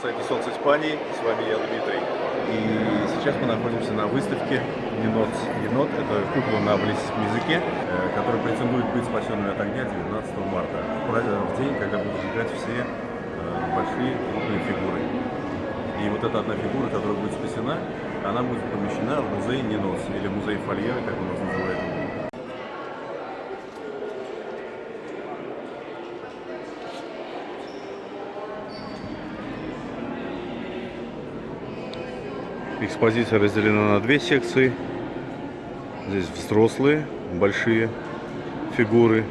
сайте «Солнце Испании». С вами я, Дмитрий. И сейчас мы находимся на выставке «Енот». Енот – это кукла на валийском языке, э, которая претендует быть спасенной от огня 19 марта, в день, когда будут сжигать все э, большие крупные фигуры. И вот эта одна фигура, которая будет спасена, она будет помещена в музей Ненос, или музей Фольера, как у нас называют. Экспозиция разделена на две секции. Здесь взрослые, большие фигуры.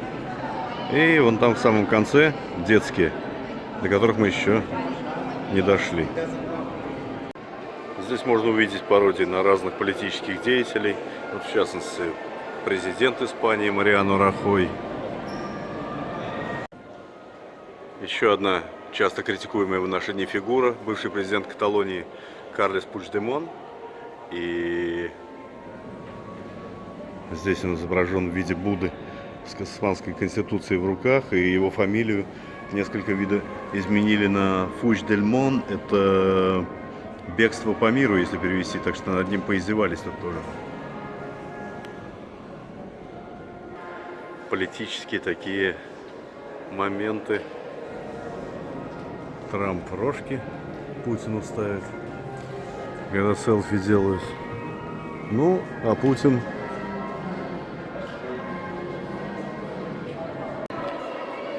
И вон там в самом конце детские, до которых мы еще не дошли. Здесь можно увидеть пародии на разных политических деятелей. Вот в частности, президент Испании Мариано Рахой. Еще одна часто критикуемая в наши дни фигура, бывший президент Каталонии Карлес Пучдемон. И здесь он изображен в виде Будды с испанской конституцией в руках. И его фамилию несколько вида изменили на Фуч-дель-Мон. Это бегство по миру, если перевести. Так что над ним поиздевались тут тоже. Политические такие моменты. Трамп рожки Путину ставит когда селфи делают. Ну, а Путин...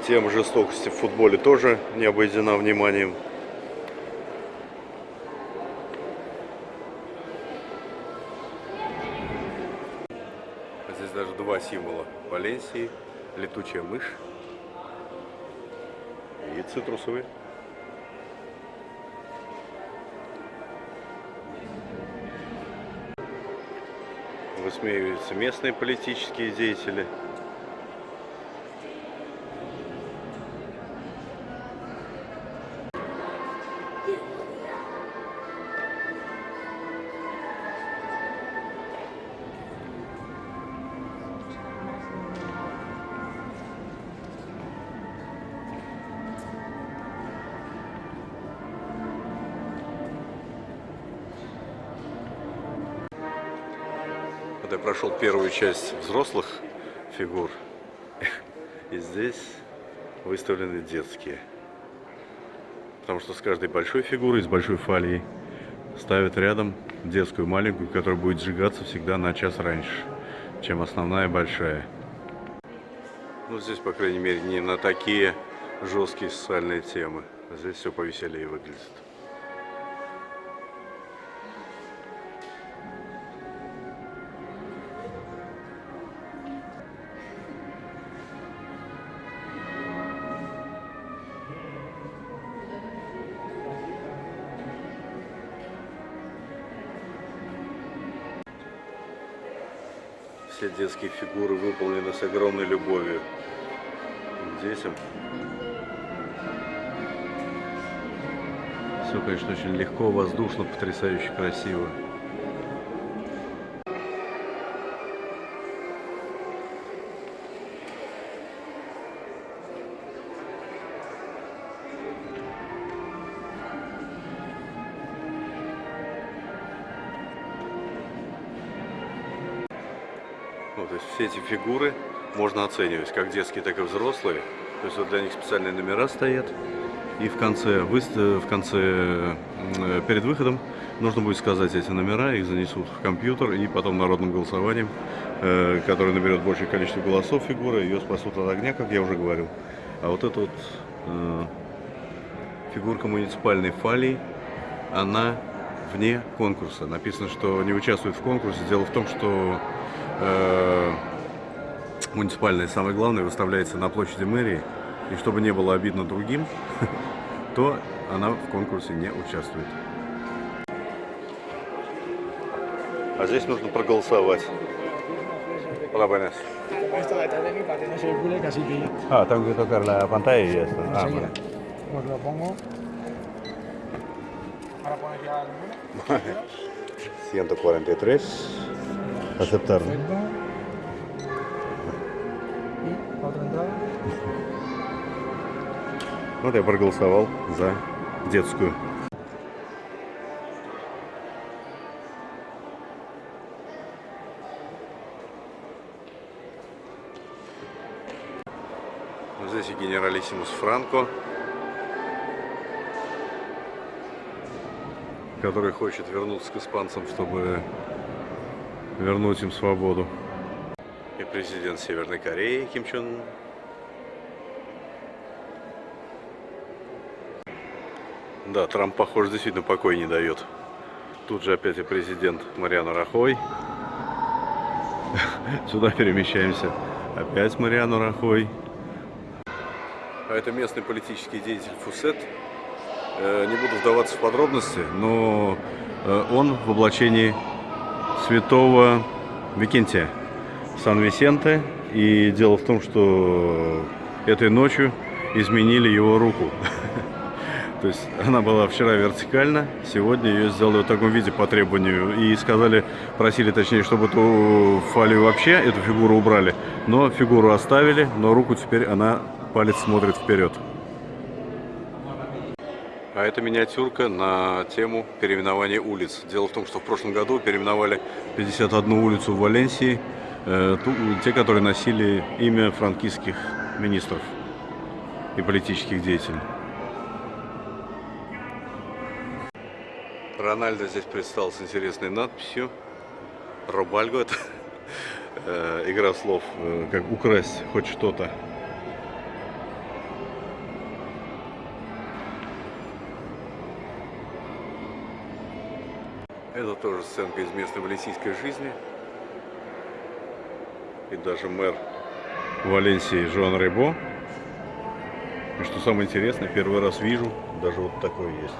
Тема жестокости в футболе тоже не обойдена вниманием. Здесь даже два символа Валенсии. Летучая мышь и цитрусовый. Высмеиваются местные политические деятели. Вот я прошел первую часть взрослых фигур, и здесь выставлены детские. Потому что с каждой большой фигурой, с большой фалией, ставят рядом детскую маленькую, которая будет сжигаться всегда на час раньше, чем основная большая. Ну, здесь, по крайней мере, не на такие жесткие социальные темы. Здесь все повеселее выглядит. Все детские фигуры выполнены с огромной любовью детям. Все, конечно, очень легко, воздушно, потрясающе красиво. Ну, то есть все эти фигуры можно оценивать, как детские, так и взрослые. То есть вот для них специальные номера стоят. И в конце, в конце, перед выходом нужно будет сказать эти номера, их занесут в компьютер и потом народным голосованием, э, который наберет большее количество голосов фигуры, ее спасут от огня, как я уже говорил. А вот эта вот э, фигурка муниципальной фалии, она вне конкурса. Написано, что не участвует в конкурсе. Дело в том, что э, муниципальная, самое главное, выставляется на площади мэрии. И чтобы не было обидно другим, то она в конкурсе не участвует. А здесь нужно проголосовать. Hola, buenas. Ah, tengo que tocar la pantalla y ya está. Ah, bueno. Pues lo pongo. 143. Aceptar. Вот я проголосовал за детскую. Здесь и генералиссимус Франко. Который хочет вернуться к испанцам, чтобы вернуть им свободу. И президент Северной Кореи Ким Чен. Да, Трамп, похоже, действительно покой не дает. Тут же опять и президент Мариана Рахой. Сюда перемещаемся. Опять Мариану Рахой. А это местный политический деятель Фусет. Э, Не буду вдаваться в подробности, но э, он в облачении святого Викентия Сан-Висенте. И дело в том, что этой ночью изменили его руку. То есть она была вчера вертикально, сегодня ее сделали в таком виде по требованию. И сказали, просили точнее, чтобы эту фалию вообще, эту фигуру убрали. Но фигуру оставили, но руку теперь она, палец смотрит вперед. А это миниатюрка на тему переименования улиц. Дело в том, что в прошлом году переименовали 51 улицу в Валенсии, э, те, которые носили имя франкистских министров и политических деятелей. Рональдо здесь предстал с интересной надписью. Робальго это э, игра слов, э, как украсть хоть что-то. Это тоже сценка из местной валенсийской жизни. И даже мэр Валенсии Жоан Рейбо. И что самое интересное, первый раз вижу, даже вот такой есть.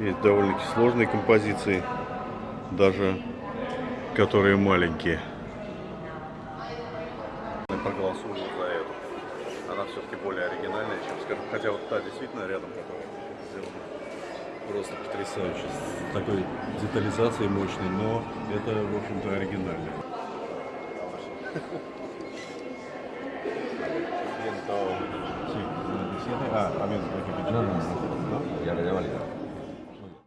Есть довольно-таки сложные композиции, даже которые маленькие. Я проголосую за эту. Она все-таки более оригинальная, чем, скажем, хотя вот та действительно рядом, которая сделана просто потрясающе, с такой детализацией мощной, но это, в общем-то, оригинально. Ah, también. Ya lo lleva.